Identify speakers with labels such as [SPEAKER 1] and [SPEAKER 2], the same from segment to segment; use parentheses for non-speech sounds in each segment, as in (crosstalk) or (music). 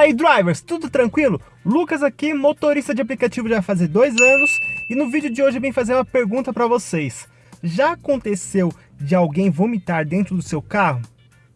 [SPEAKER 1] Fala aí drivers, tudo tranquilo? Lucas aqui, motorista de aplicativo já faz dois anos e no vídeo de hoje eu vim fazer uma pergunta para vocês. Já aconteceu de alguém vomitar dentro do seu carro?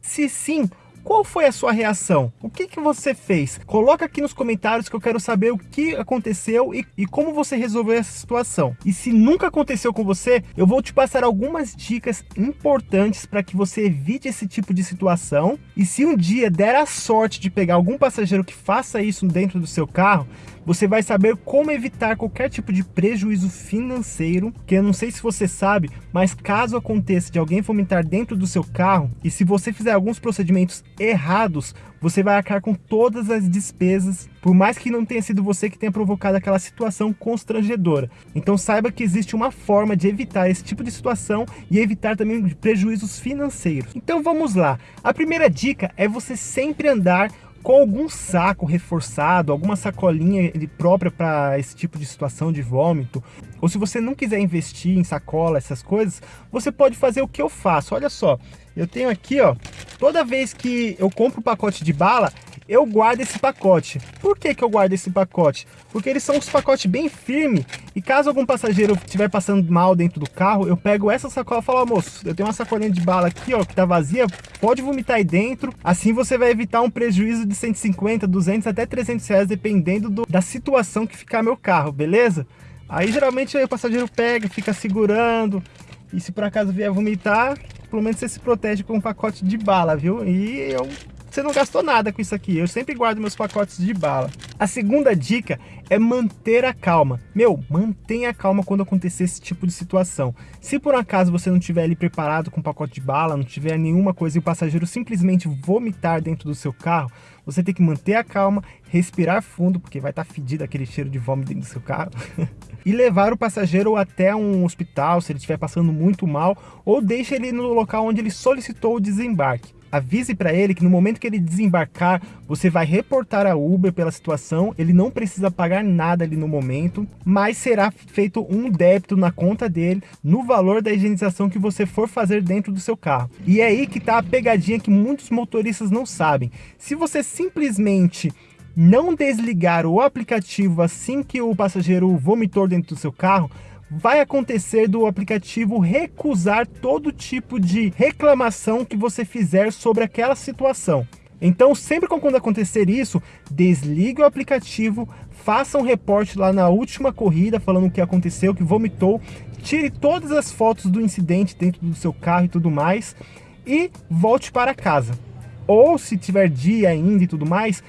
[SPEAKER 1] Se sim, qual foi a sua reação? O que, que você fez? Coloca aqui nos comentários que eu quero saber o que aconteceu e, e como você resolveu essa situação. E se nunca aconteceu com você, eu vou te passar algumas dicas importantes para que você evite esse tipo de situação. E se um dia der a sorte de pegar algum passageiro que faça isso dentro do seu carro, você vai saber como evitar qualquer tipo de prejuízo financeiro, que eu não sei se você sabe, mas caso aconteça de alguém vomitar dentro do seu carro, e se você fizer alguns procedimentos errados, você vai arcar com todas as despesas, por mais que não tenha sido você que tenha provocado aquela situação constrangedora. Então saiba que existe uma forma de evitar esse tipo de situação e evitar também prejuízos financeiros. Então vamos lá. A primeira dica é você sempre andar com algum saco reforçado, alguma sacolinha própria para esse tipo de situação de vômito, ou se você não quiser investir em sacola, essas coisas, você pode fazer o que eu faço. Olha só, eu tenho aqui, ó, toda vez que eu compro um pacote de bala, eu guardo esse pacote. Por que, que eu guardo esse pacote? Porque eles são uns pacotes bem firmes e caso algum passageiro estiver passando mal dentro do carro, eu pego essa sacola e falo, moço, eu tenho uma sacolinha de bala aqui, ó, que tá vazia, pode vomitar aí dentro. Assim você vai evitar um prejuízo de 150, 200, até 300 reais, dependendo do, da situação que ficar meu carro, beleza? Aí geralmente aí, o passageiro pega, fica segurando, e se por acaso vier vomitar, pelo menos você se protege com um pacote de bala, viu? E eu você não gastou nada com isso aqui. Eu sempre guardo meus pacotes de bala. A segunda dica é manter a calma. Meu, mantenha a calma quando acontecer esse tipo de situação. Se por acaso você não estiver ali preparado com um pacote de bala, não tiver nenhuma coisa e o passageiro simplesmente vomitar dentro do seu carro, você tem que manter a calma, respirar fundo, porque vai estar tá fedido aquele cheiro de vômito dentro do seu carro, (laughs) e levar o passageiro até um hospital, se ele estiver passando muito mal, ou deixe ele no local onde ele solicitou o desembarque avise para ele que no momento que ele desembarcar, você vai reportar a Uber pela situação, ele não precisa pagar nada ali no momento, mas será feito um débito na conta dele no valor da higienização que você for fazer dentro do seu carro. E é aí que tá a pegadinha que muitos motoristas não sabem. Se você simplesmente não desligar o aplicativo assim que o passageiro vomitou dentro do seu carro, vai acontecer do aplicativo recusar todo tipo de reclamação que você fizer sobre aquela situação. Então, sempre quando acontecer isso, desligue o aplicativo, faça um reporte lá na última corrida, falando o que aconteceu, que vomitou, tire todas as fotos do incidente dentro do seu carro e tudo mais, e volte para casa. Ou se tiver dia ainda e tudo mais,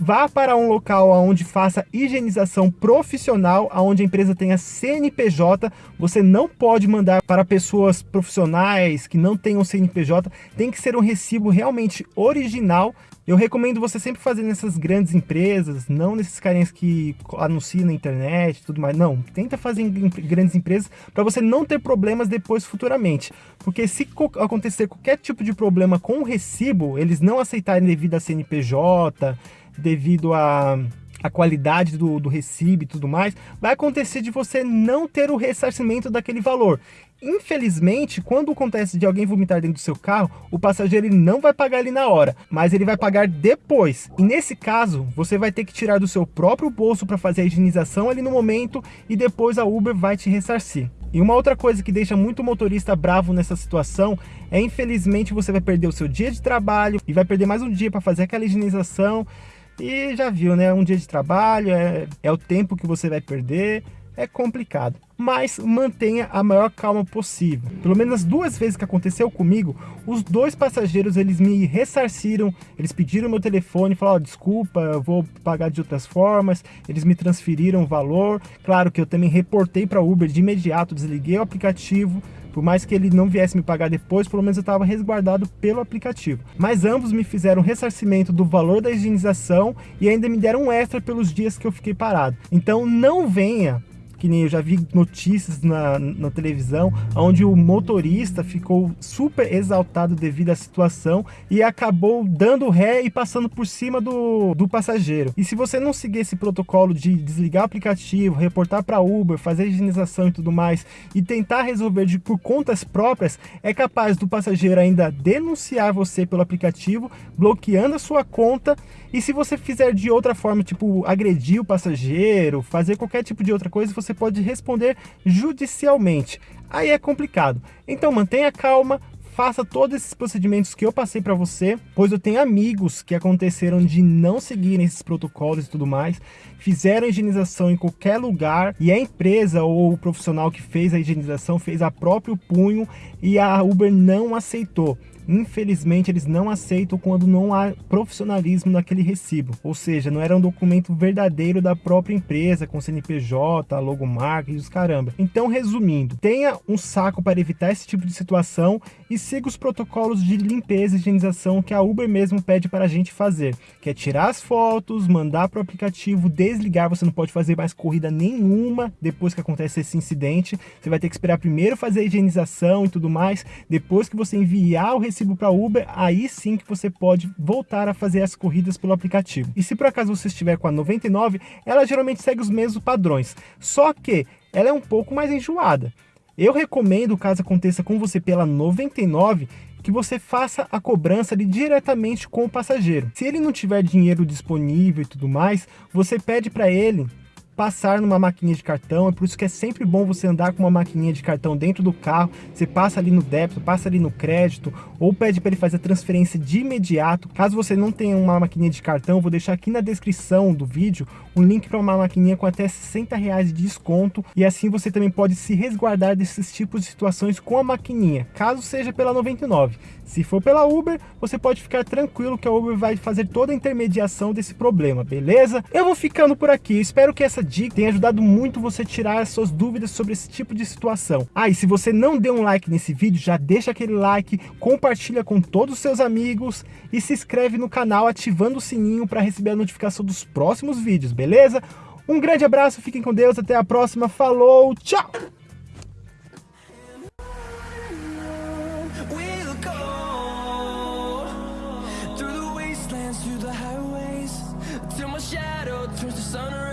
[SPEAKER 1] vá para um local onde faça higienização profissional, onde a empresa tenha CNPJ, você não pode mandar para pessoas profissionais que não tenham CNPJ, tem que ser um recibo realmente original. Eu recomendo você sempre fazer nessas grandes empresas, não nesses carinhas que anunciam na internet tudo mais. Não, tenta fazer em grandes empresas para você não ter problemas depois futuramente. Porque se acontecer qualquer tipo de problema com o recibo, eles não aceitarem devido a CNPJ, devido a a qualidade do, do recibo e tudo mais, vai acontecer de você não ter o ressarcimento daquele valor. Infelizmente, quando acontece de alguém vomitar dentro do seu carro, o passageiro ele não vai pagar ali na hora, mas ele vai pagar depois. E nesse caso, você vai ter que tirar do seu próprio bolso para fazer a higienização ali no momento e depois a Uber vai te ressarcir. E uma outra coisa que deixa muito motorista bravo nessa situação é infelizmente você vai perder o seu dia de trabalho e vai perder mais um dia para fazer aquela higienização e já viu, né? Um dia de trabalho, é, é o tempo que você vai perder, é complicado. Mas mantenha a maior calma possível. Pelo menos duas vezes que aconteceu comigo, os dois passageiros eles me ressarciram, eles pediram meu telefone, falaram, oh, desculpa, eu vou pagar de outras formas, eles me transferiram o valor. Claro que eu também reportei para Uber de imediato, desliguei o aplicativo, por mais que ele não viesse me pagar depois, pelo menos eu estava resguardado pelo aplicativo. Mas ambos me fizeram ressarcimento do valor da higienização e ainda me deram um extra pelos dias que eu fiquei parado. Então não venha que nem eu já vi notícias na, na televisão, onde o motorista ficou super exaltado devido à situação e acabou dando ré e passando por cima do, do passageiro. E se você não seguir esse protocolo de desligar o aplicativo, reportar para Uber, fazer higienização e tudo mais, e tentar resolver de, por contas próprias, é capaz do passageiro ainda denunciar você pelo aplicativo, bloqueando a sua conta, e se você fizer de outra forma, tipo agredir o passageiro, fazer qualquer tipo de outra coisa, você pode responder judicialmente. Aí é complicado. Então mantenha calma, faça todos esses procedimentos que eu passei para você, pois eu tenho amigos que aconteceram de não seguirem esses protocolos e tudo mais, fizeram higienização em qualquer lugar e a empresa ou o profissional que fez a higienização fez a próprio punho e a Uber não aceitou. Infelizmente, eles não aceitam quando não há profissionalismo naquele recibo. Ou seja, não era um documento verdadeiro da própria empresa, com CNPJ, logomarca e os caramba. Então, resumindo, tenha um saco para evitar esse tipo de situação e siga os protocolos de limpeza e higienização que a Uber mesmo pede para a gente fazer. Que é tirar as fotos, mandar para o aplicativo, desligar, você não pode fazer mais corrida nenhuma depois que acontece esse incidente. Você vai ter que esperar primeiro fazer a higienização e tudo mais, depois que você enviar o recibo recibo para Uber, aí sim que você pode voltar a fazer as corridas pelo aplicativo. E se por acaso você estiver com a 99, ela geralmente segue os mesmos padrões, só que ela é um pouco mais enjoada. Eu recomendo, caso aconteça com você pela 99, que você faça a cobrança ali diretamente com o passageiro. Se ele não tiver dinheiro disponível e tudo mais, você pede para ele passar numa maquininha de cartão, é por isso que é sempre bom você andar com uma maquininha de cartão dentro do carro, você passa ali no débito, passa ali no crédito, ou pede para ele fazer a transferência de imediato. Caso você não tenha uma maquininha de cartão, vou deixar aqui na descrição do vídeo um link para uma maquininha com até 60 reais de desconto, e assim você também pode se resguardar desses tipos de situações com a maquininha, caso seja pela 99. Se for pela Uber, você pode ficar tranquilo que a Uber vai fazer toda a intermediação desse problema, beleza? Eu vou ficando por aqui, espero que essa dica tenha ajudado muito você tirar as suas dúvidas sobre esse tipo de situação. Ah, e se você não deu um like nesse vídeo, já deixa aquele like, compartilha com todos os seus amigos e se inscreve no canal ativando o sininho para receber a notificação dos próximos vídeos, beleza? Um grande abraço, fiquem com Deus, até a próxima, falou, tchau! through the highways till my shadow turns to sun